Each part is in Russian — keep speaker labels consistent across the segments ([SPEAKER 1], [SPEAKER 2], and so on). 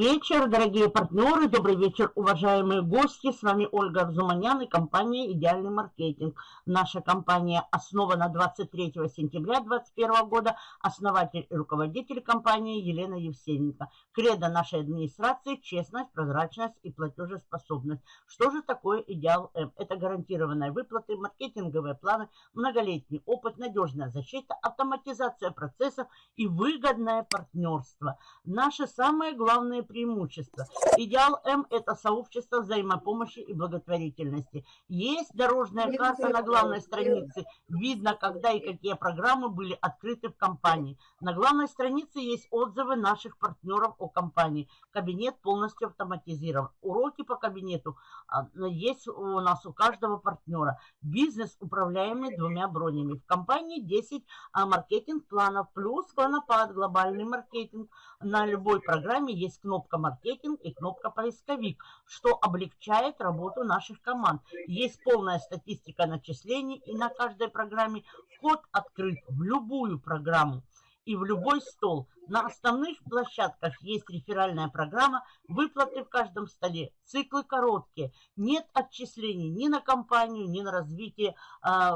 [SPEAKER 1] вечер, дорогие партнеры, добрый вечер, уважаемые гости. С вами Ольга Арзуманян и компания «Идеальный маркетинг». Наша компания основана 23 сентября 2021 года. Основатель и руководитель компании Елена Евсеенко. Кредо нашей администрации – честность, прозрачность и платежеспособность. Что же такое «Идеал М»? Это гарантированные выплаты, маркетинговые планы, многолетний опыт, надежная защита, автоматизация процессов и выгодное партнерство. Наше самое главное преимущество. Идеал М – это сообщество взаимопомощи и благотворительности. Есть дорожная карта на главной странице. Видно, когда и какие программы были открыты в компании. На главной странице есть отзывы наших партнеров о компании. Кабинет полностью автоматизирован. Уроки по кабинету а, есть у нас у каждого партнера. Бизнес управляемый двумя бронями. В компании 10 а, маркетинг-планов плюс клонопад, глобальный маркетинг. На любой программе есть кнопка «Маркетинг» и кнопка «Поисковик», что облегчает работу наших команд. Есть полная статистика начислений, и на каждой программе вход открыт в любую программу и в любой стол. На основных площадках есть реферальная программа, выплаты в каждом столе, циклы короткие, нет отчислений ни на компанию, ни на развитие а,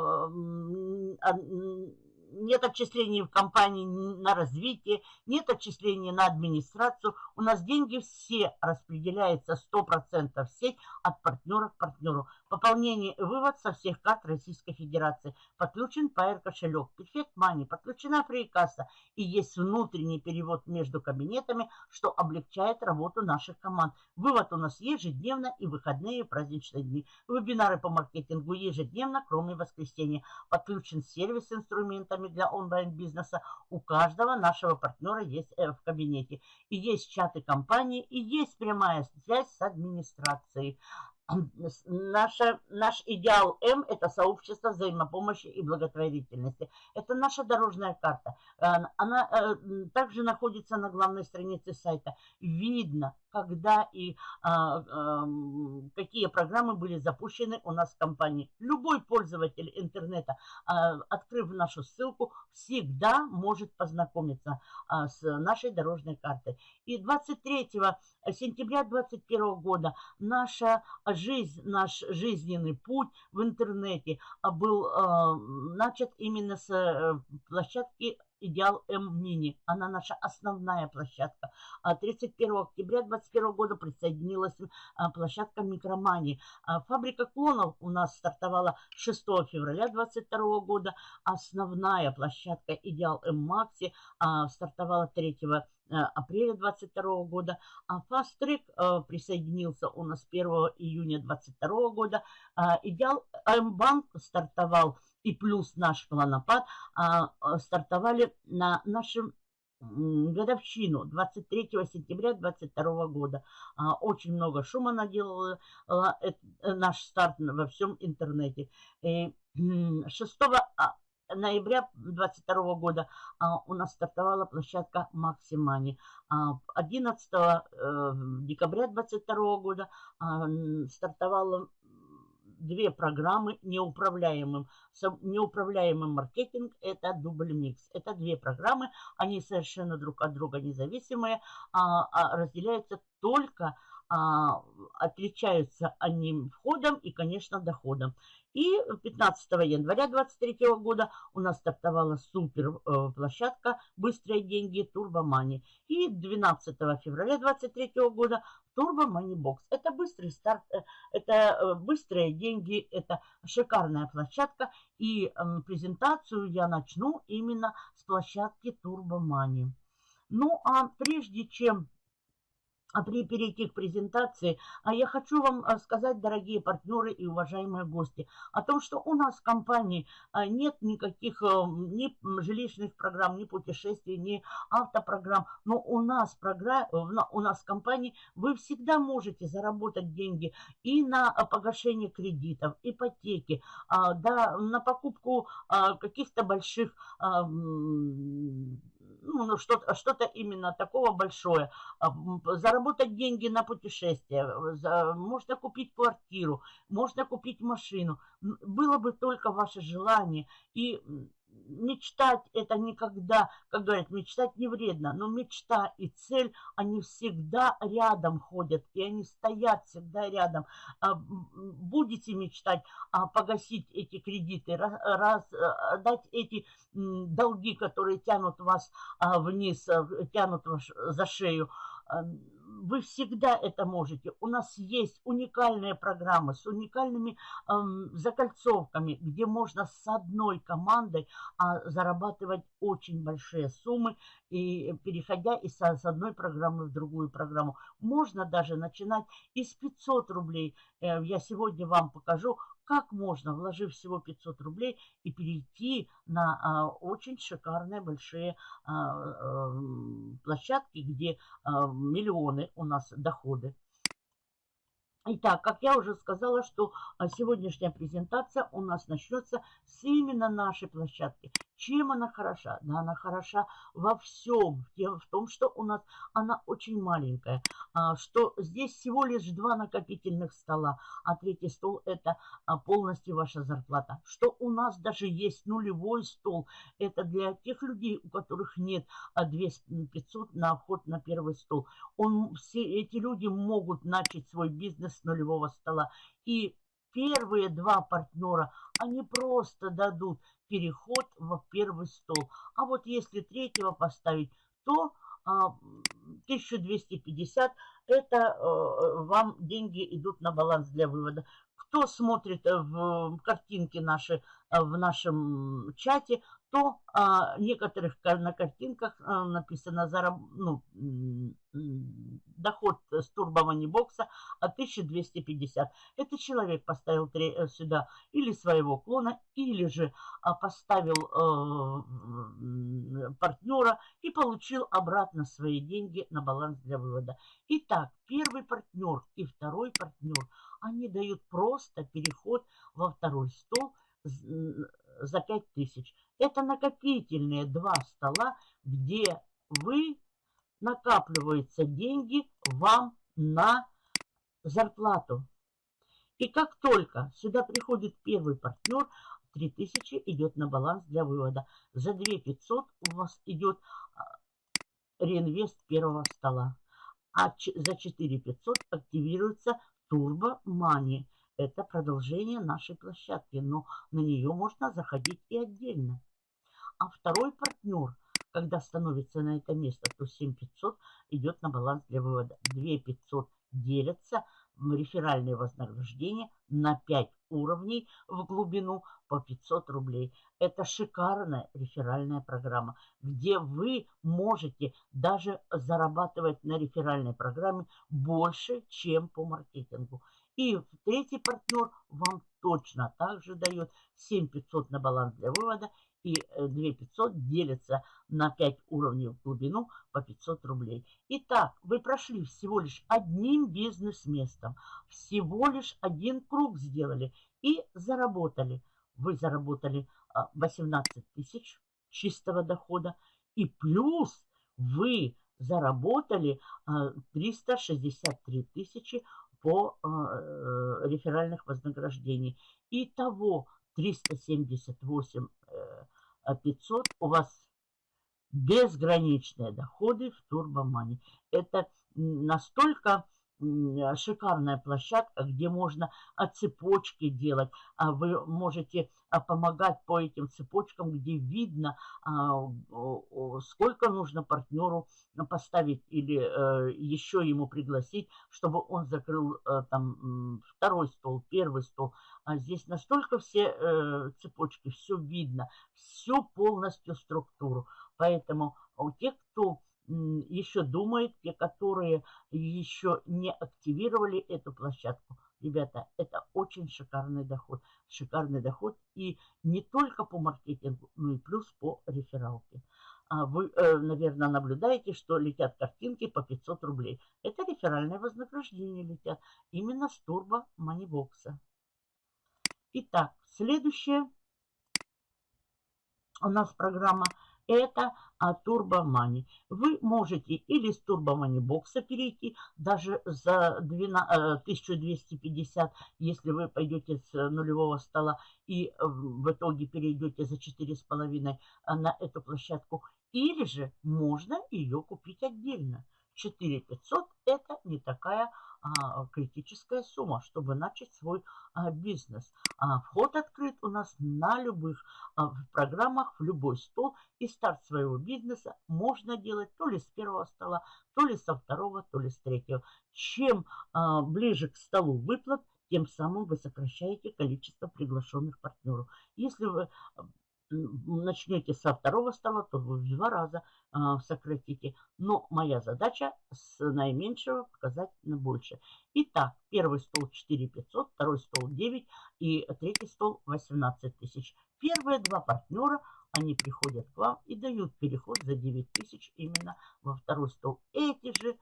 [SPEAKER 1] а, нет отчислений в компании на развитие, нет отчислений на администрацию. У нас деньги все распределяются 100% в сеть от партнера к партнеру. Пополнение и вывод со всех карт Российской Федерации. Подключен Pair кошелек, Perfect Money, подключена фрикасса и есть внутренний перевод между кабинетами, что облегчает работу наших команд. Вывод у нас ежедневно и выходные праздничные дни. Вебинары по маркетингу ежедневно, кроме воскресенья. Подключен сервис с инструментами для онлайн-бизнеса. У каждого нашего партнера есть в кабинете. И есть чаты компании, и есть прямая связь с администрацией. Наша, наш идеал М – это сообщество взаимопомощи и благотворительности. Это наша дорожная карта. Э, она э, также находится на главной странице сайта. Видно, когда и а, а, какие программы были запущены у нас в компании. Любой пользователь интернета, а, открыв нашу ссылку, всегда может познакомиться а, с нашей дорожной картой. И 23 сентября 2021 года наша жизнь, наш жизненный путь в интернете был а, начат именно с а, площадки Идеал М-Мини. Она наша основная площадка. 31 а октября 2021 года присоединилась а, площадка Микромани. А фабрика клонов у нас стартовала 6 февраля 2022 года. Основная площадка Идеал М-Макси стартовала 3 апреля 2022 года, а Fast Track присоединился у нас 1 июня 2022 года. Идеал М-Банк стартовал и плюс наш планопад стартовали на нашем годовщину 23 сентября 22 года. Очень много шума наделал наш старт во всем интернете. И 6 а, ноября 22 года а, у нас стартовала площадка Максимани. А, 11 э, декабря 22 года а, стартовала две программы неуправляемым. Неуправляемый маркетинг – это дубль микс. Это две программы, они совершенно друг от друга независимые, а, а разделяются только а, отличаются они входом и, конечно, доходом. И 15 января 2023 года у нас стартовала супер э, площадка «Быстрые деньги Турбомани». И 12 февраля 2023 года Money Box. Это быстрый старт, э, это э, быстрые деньги, это шикарная площадка. И презентацию я начну именно с площадки Money. Ну, а прежде чем при перейти к презентации, а я хочу вам а, сказать, дорогие партнеры и уважаемые гости, о том, что у нас в компании а, нет никаких ни жилищных программ, ни путешествий, ни автопрограмм, но у нас, программ, у нас в компании вы всегда можете заработать деньги и на погашение кредитов, ипотеки, да, на покупку каких-то больших ну, ну что-то что именно такого большое. А, заработать деньги на путешествие, можно купить квартиру, можно купить машину. Было бы только ваше желание. И мечтать это никогда, как говорят, мечтать не вредно, но мечта и цель, они всегда рядом ходят, и они стоят всегда рядом. А, будете мечтать а, погасить эти кредиты, раз, дать эти долги, которые тянут вас а, вниз, тянут вас за шею, вы всегда это можете. У нас есть уникальные программы с уникальными эм, закольцовками, где можно с одной командой а, зарабатывать очень большие суммы, и переходя из с одной программы в другую программу. Можно даже начинать из 500 рублей. Э, я сегодня вам покажу, как можно, вложив всего 500 рублей, и перейти на а, очень шикарные большие а, а, площадки, где а, миллионы у нас доходы. Итак, как я уже сказала, что а, сегодняшняя презентация у нас начнется с именно нашей площадки. Чем она хороша? Да, она хороша во всем, в том, что у нас она очень маленькая, а, что здесь всего лишь два накопительных стола, а третий стол это а, полностью ваша зарплата. Что у нас даже есть нулевой стол, это для тех людей, у которых нет 2500 на вход на первый стол. Он, все эти люди могут начать свой бизнес с нулевого стола. И первые два партнера, они просто дадут переход в первый стол. А вот если третьего поставить, то 1250 а, это э, вам деньги идут на баланс для вывода. Кто смотрит э, в картинки наши э, в нашем чате, то а, некоторых на картинках а, написано зараб, ну, доход с турбоманибокса от 1250. Это человек поставил три, э, сюда или своего клона, или же а, поставил а, партнера и получил обратно свои деньги на баланс для вывода. Итак, первый партнер и второй партнер, они дают просто переход во второй стол за 5000. Это накопительные два стола, где вы накапливаются деньги вам на зарплату. И как только сюда приходит первый партнер, 3000 идет на баланс для вывода. За 2500 у вас идет а, реинвест первого стола. А за 4500 активируется Turbo Money. Это продолжение нашей площадки, но на нее можно заходить и отдельно. А второй партнер, когда становится на это место, то 7500 идет на баланс для вывода. 2500 делятся в реферальные вознаграждения на 5 уровней в глубину по 500 рублей. Это шикарная реферальная программа, где вы можете даже зарабатывать на реферальной программе больше, чем по маркетингу. И третий партнер вам точно также дает 7500 на баланс для вывода и 2500 э, делится на 5 уровней в глубину по 500 рублей. Итак, вы прошли всего лишь одним бизнес-местом, всего лишь один круг сделали и заработали. Вы заработали 18 а, тысяч чистого дохода и плюс вы заработали 363 а, тысячи по э, э, реферальных вознаграждений. Итого 378 500 у вас безграничные доходы в Турбомане. Это настолько шикарная площадка, где можно а, цепочки делать. А вы можете а, помогать по этим цепочкам, где видно, а, сколько нужно партнеру поставить или э, еще ему пригласить, чтобы он закрыл э, там второй стол, первый стол. А здесь настолько все э, цепочки, все видно, все полностью структуру. Поэтому у тех, кто еще думают, те, которые еще не активировали эту площадку. Ребята, это очень шикарный доход. Шикарный доход и не только по маркетингу, но и плюс по рефералке. А вы, э, наверное, наблюдаете, что летят картинки по 500 рублей. Это реферальное вознаграждение летят именно с турбо манибокса. Итак, следующая у нас программа – это Турбомани. Вы можете или с Турбомани бокса перейти, даже за 12, 1250, э, если вы пойдете с нулевого стола и в итоге перейдете за 4,5 на эту площадку. Или же можно ее купить отдельно. 4500 это не такая а, критическая сумма, чтобы начать свой а, бизнес. А, вход открыт у нас на любых а, программах, в любой стол. И старт своего бизнеса можно делать то ли с первого стола, то ли со второго, то ли с третьего. Чем а, ближе к столу выплат, тем самым вы сокращаете количество приглашенных партнеров. Если вы начнете со второго стола, то вы в два раза э, сократите. Но моя задача с наименьшего показать на больше. Итак, первый стол 4 500, второй стол 9 и третий стол 18 тысяч. Первые два партнера, они приходят к вам и дают переход за 9 тысяч именно во второй стол. Эти же,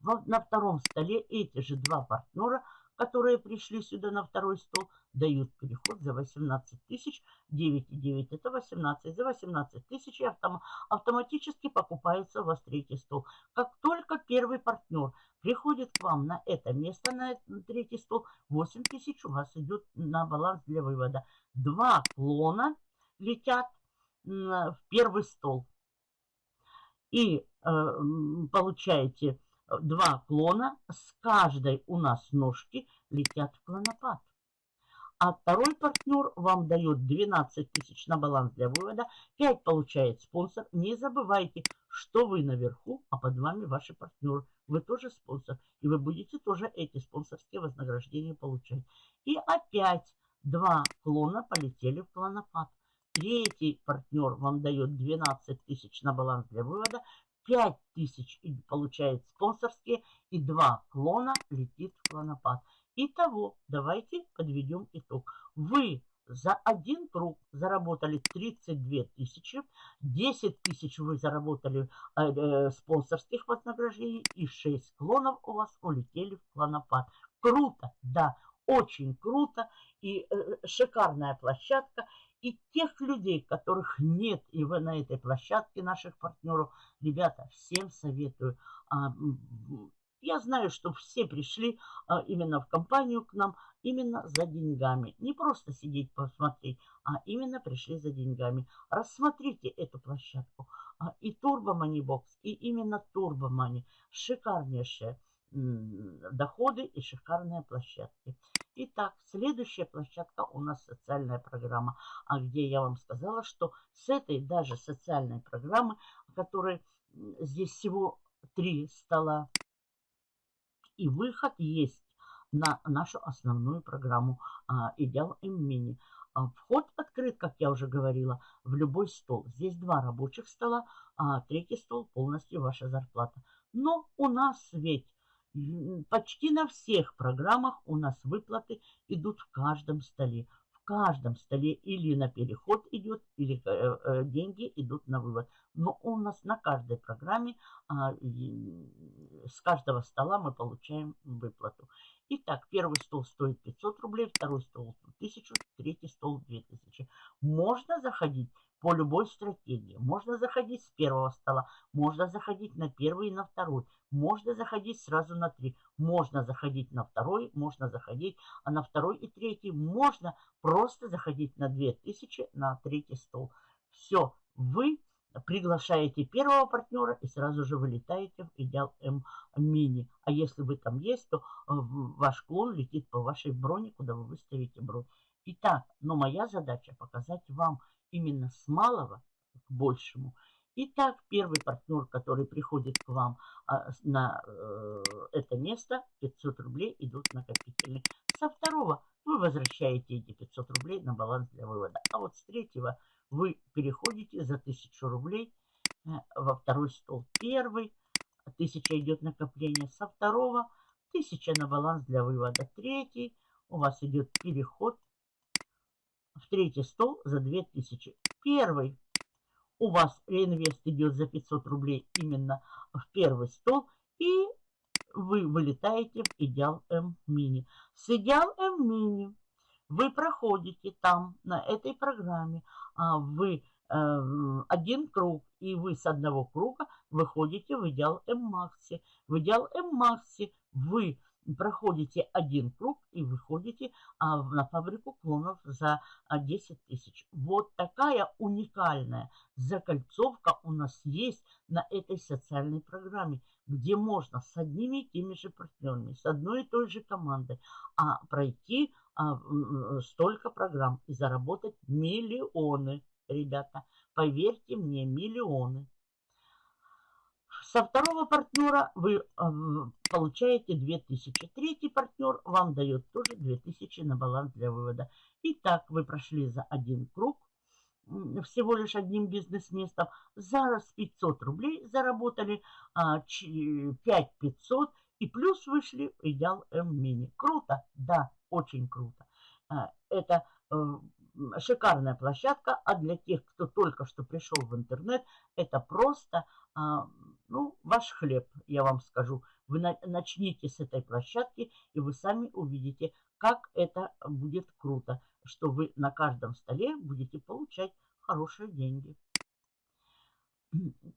[SPEAKER 1] на втором столе эти же два партнера – которые пришли сюда на второй стол, дают переход за 18 тысяч. 9,9 это 18. За 18 тысяч автом, автоматически покупается у вас третий стол. Как только первый партнер приходит к вам на это место, на третий стол, 8 тысяч у вас идет на баланс для вывода. Два клона летят в первый стол. И э, получаете два клона, с каждой у нас ножки летят в клонопад. А второй партнер вам дает 12 тысяч на баланс для вывода, 5 получает спонсор. Не забывайте, что вы наверху, а под вами ваши партнеры. Вы тоже спонсор, и вы будете тоже эти спонсорские вознаграждения получать. И опять два клона полетели в клонопад. Третий партнер вам дает 12 тысяч на баланс для вывода, 5 тысяч получает спонсорские и 2 клона летит в клонопад. Итого, давайте подведем итог. Вы за один круг заработали 32 тысячи, 10 тысяч вы заработали э, э, спонсорских вознаграждений и 6 клонов у вас улетели в клонопад. Круто, да, очень круто и э, шикарная площадка. И тех людей, которых нет, и вы на этой площадке наших партнеров, ребята, всем советую. А, я знаю, что все пришли а, именно в компанию к нам, именно за деньгами. Не просто сидеть посмотреть, а именно пришли за деньгами. Рассмотрите эту площадку. А, и Turbo Money Box, и именно Turbo Money. Шикарнейшие доходы и шикарные площадки. Итак, следующая площадка у нас социальная программа, а где я вам сказала, что с этой даже социальной программы, которой здесь всего три стола, и выход есть на нашу основную программу а, Идеал М-Мини. А, вход открыт, как я уже говорила, в любой стол. Здесь два рабочих стола, а третий стол полностью ваша зарплата. Но у нас ведь Почти на всех программах у нас выплаты идут в каждом столе. В каждом столе или на переход идет, или э, э, деньги идут на вывод. Но у нас на каждой программе а, с каждого стола мы получаем выплату. Итак, первый стол стоит 500 рублей, второй стол 1000, третий стол 2000. Можно заходить по любой стратегии. Можно заходить с первого стола, можно заходить на первый и на второй, можно заходить сразу на три, можно заходить на второй, можно заходить а на второй и третий, можно просто заходить на 2000 на третий стол. Все, вы приглашаете первого партнера и сразу же вылетаете в идеал М мини. А если вы там есть, то э, ваш клон летит по вашей броне, куда вы выставите бронь. Итак, но моя задача показать вам именно с малого к большему. Итак, первый партнер, который приходит к вам а, на э, это место, 500 рублей идут накопительные. Со второго вы возвращаете эти 500 рублей на баланс для вывода. А вот с третьего вы переходите за 1000 рублей э, во второй стол. Первый, 1000 идет накопление. Со второго 1000 на баланс для вывода. Третий, у вас идет переход в третий стол за 2000. Первый у вас реинвест идет за 500 рублей именно в первый стол. И вы вылетаете в Идеал М Мини. С Идеал М Мини вы проходите там, на этой программе, а вы э, один круг, и вы с одного круга выходите в идеал М-Макси. В идеал М-Макси вы проходите один круг и выходите а, на фабрику клонов за 10 а, тысяч. Вот такая уникальная закольцовка у нас есть на этой социальной программе, где можно с одними и теми же партнерами, с одной и той же командой а, пройти а, столько программ и заработать миллионы, ребята. Поверьте мне, миллионы. Со второго партнера вы э, получаете 2000. Третий партнер вам дает тоже 2000 на баланс для вывода. Итак, вы прошли за один круг, всего лишь одним бизнес-местом. За 500 рублей заработали а, 5500 и плюс вышли в идеал М-мини. Круто? Да, очень круто. А, это э, шикарная площадка, а для тех, кто только что пришел в интернет, это просто а, ну, ваш хлеб, я вам скажу. Вы начните с этой площадки, и вы сами увидите, как это будет круто, что вы на каждом столе будете получать хорошие деньги.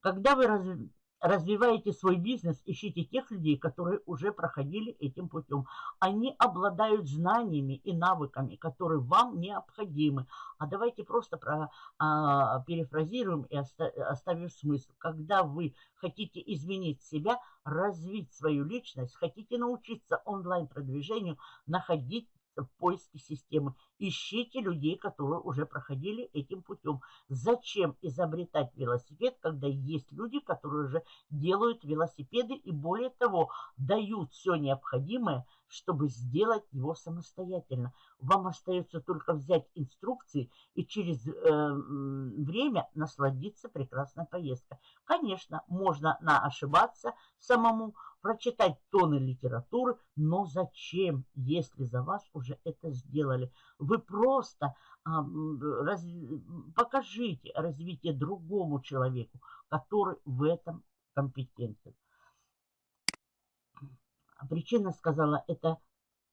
[SPEAKER 1] Когда вы развиваете свой бизнес, ищите тех людей, которые уже проходили этим путем. Они обладают знаниями и навыками, которые вам необходимы. А давайте просто про, а, перефразируем и оста, оставим смысл. Когда вы хотите изменить себя, развить свою личность, хотите научиться онлайн-продвижению, находить в системы. Ищите людей, которые уже проходили этим путем. Зачем изобретать велосипед, когда есть люди, которые уже делают велосипеды и более того, дают все необходимое, чтобы сделать его самостоятельно. Вам остается только взять инструкции и через э, время насладиться прекрасной поездкой. Конечно, можно на ошибаться самому, прочитать тонны литературы, но зачем, если за вас уже это сделали? Вы просто а, раз, покажите развитие другому человеку, который в этом компетентен. Причина сказала, это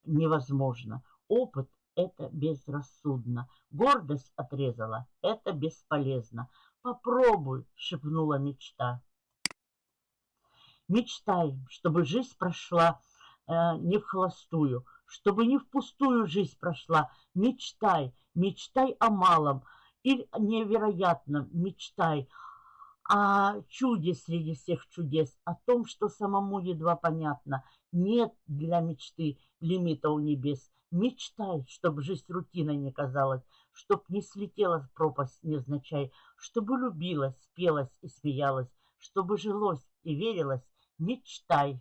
[SPEAKER 1] невозможно. Опыт – это безрассудно. Гордость отрезала – это бесполезно. Попробуй, шепнула мечта. Мечтай, чтобы жизнь прошла э, не в холостую, чтобы не впустую жизнь прошла. Мечтай, мечтай о малом или невероятном, мечтай о чуде среди всех чудес, о том, что самому едва понятно. Нет для мечты лимита у небес. Мечтай, чтобы жизнь рутиной не казалась, чтоб не слетела в пропасть невзначай, чтобы любилась, спелась и смеялась, чтобы жилось и верилось мечтай.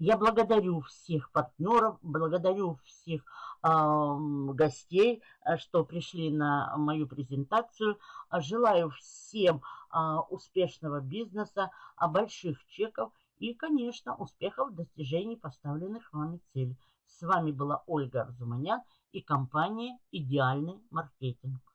[SPEAKER 1] Я благодарю всех партнеров, благодарю всех э, гостей, что пришли на мою презентацию. Желаю всем э, успешного бизнеса, э, больших чеков и, конечно, успехов в достижении поставленных вами целей. С вами была Ольга Арзуманян и компания «Идеальный маркетинг».